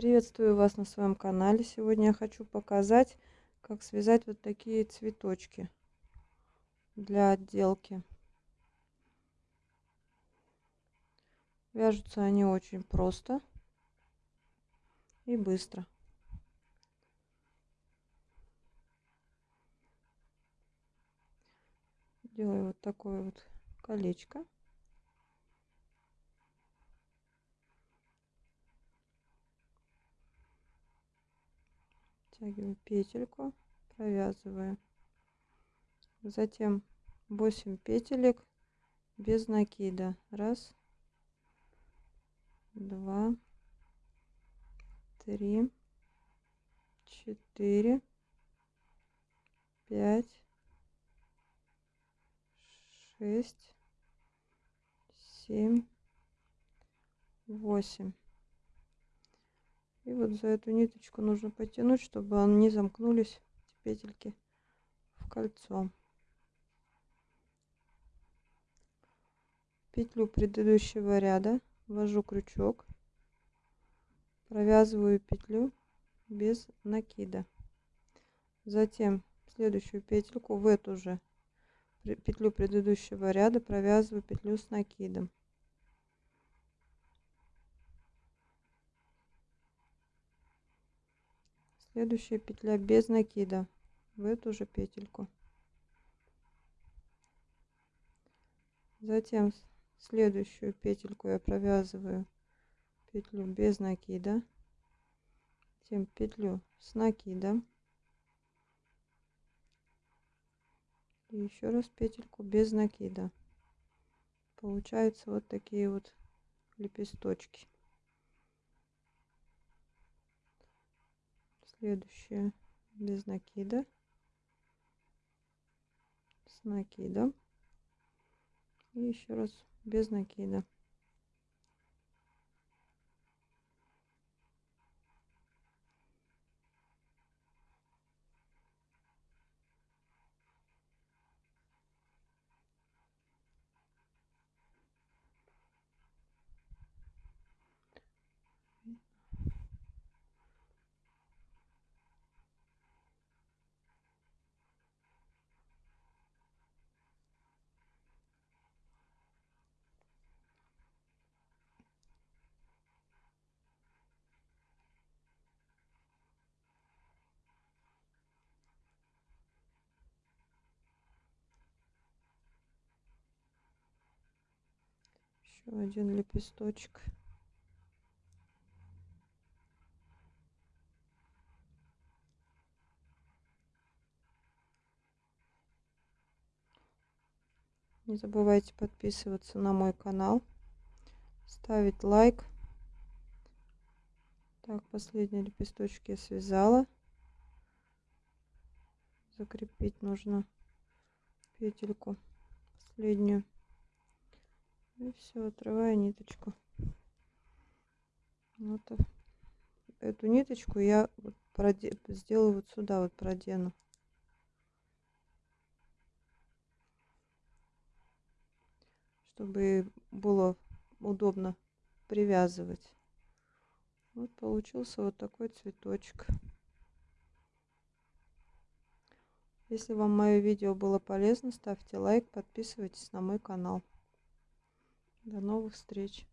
Приветствую вас на своем канале. Сегодня я хочу показать, как связать вот такие цветочки для отделки. Вяжутся они очень просто и быстро. Делаю вот такое вот колечко. Втягиваю петельку, провязываю. Затем 8 петелек без накида. Раз, два, три, четыре, пять, шесть, семь, восемь. И вот за эту ниточку нужно потянуть, чтобы они замкнулись, петельки, в кольцо. Петлю предыдущего ряда ввожу крючок, провязываю петлю без накида. Затем следующую петельку в эту же петлю предыдущего ряда провязываю петлю с накидом. Следующая петля без накида. В эту же петельку. Затем следующую петельку я провязываю петлю без накида. Затем петлю с накидом. И еще раз петельку без накида. Получаются вот такие вот лепесточки следующее. Без накида. С накидом. И еще раз. Без накида еще один лепесточек. Не забывайте подписываться на мой канал ставить лайк. Так последний лепесточек я связала. Закрепить нужно петельку последнюю и все, отрываю ниточку. Вот эту ниточку я вот сделаю вот сюда, вот продену. Чтобы было удобно привязывать. Вот получился вот такой цветочек. Если вам мое видео было полезно, ставьте лайк, подписывайтесь на мой канал. До новых встреч!